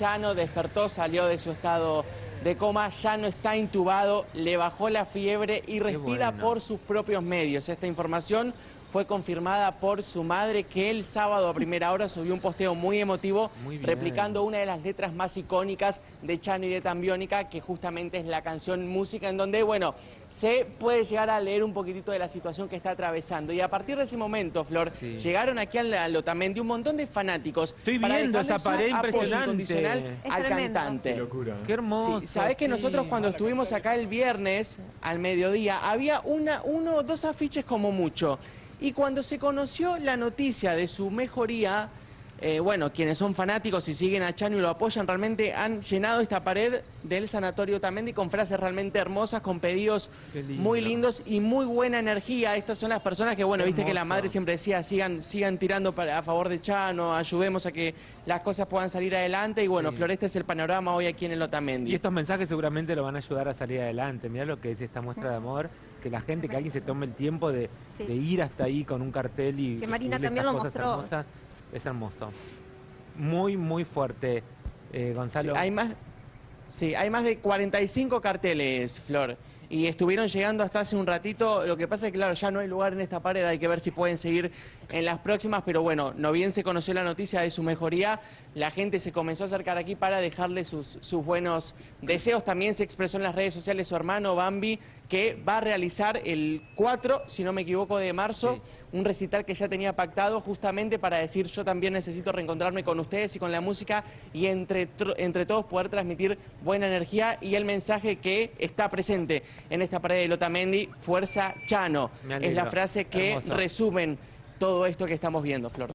Chano, despertó, salió de su estado de coma, ya no está intubado, le bajó la fiebre y respira bueno. por sus propios medios. Esta información fue confirmada por su madre que el sábado a primera hora subió un posteo muy emotivo Muy replicando una de las letras más icónicas de Chano y de Tambiónica, que justamente es la canción Música, en donde, bueno, se puede llegar a leer un poquitito de la situación que está atravesando. Y a partir de ese momento, Flor, Sí. llegaron aquí al Otamendi un montón de fanáticos Estoy para viendo esa pared su apoyo impresionante. incondicional Es al tremendo. cantante. Qué hermoso. Sí, sabés que nosotros cuando estuvimos acá el viernes al mediodía había una, uno o dos afiches como mucho. Y cuando se conoció la noticia de su mejoría, eh, bueno, quienes son fanáticos y siguen a Chano y lo apoyan, realmente han llenado esta pared del Sanatorio Tamendi con frases realmente hermosas, con pedidos lindo. muy lindos y muy buena energía. Estas son las personas que, bueno, viste que la madre siempre decía, sigan, sigan tirando para, a favor de Chano, ayudemos a que las cosas puedan salir adelante. Y bueno, Sí. Flor, este es el panorama hoy aquí en el Otamendi. Y estos mensajes seguramente lo van a ayudar a salir adelante. Mirá lo que es esta muestra de amor, que la gente, que alguien se tome el tiempo de, Sí. de ir hasta ahí con un cartel y Que Marina también estas lo cosas mostró. hermosas, es hermoso. Muy, muy fuerte. Eh, Sí, Gonzalo, hay más, sí, hay más de 45 carteles, Flor. Y estuvieron llegando hasta hace un ratito. Lo que pasa es que, claro, ya no hay lugar en esta pared. Hay que ver si pueden seguir en las próximas. Pero bueno, no bien se conoció la noticia de su mejoría, la gente se comenzó a acercar aquí para dejarle sus, sus buenos deseos. También se expresó en las redes sociales su hermano Bambi, que va a realizar el 4, si no me equivoco, de marzo, Sí. un recital que ya tenía pactado justamente para decir yo también necesito reencontrarme con ustedes y con la música y entre, entre todos poder transmitir buena energía y el mensaje que está presente en esta pared de Lotamendi, Fuerza Chano. Es la frase que Hermoso. resumen todo esto que estamos viendo, Flor.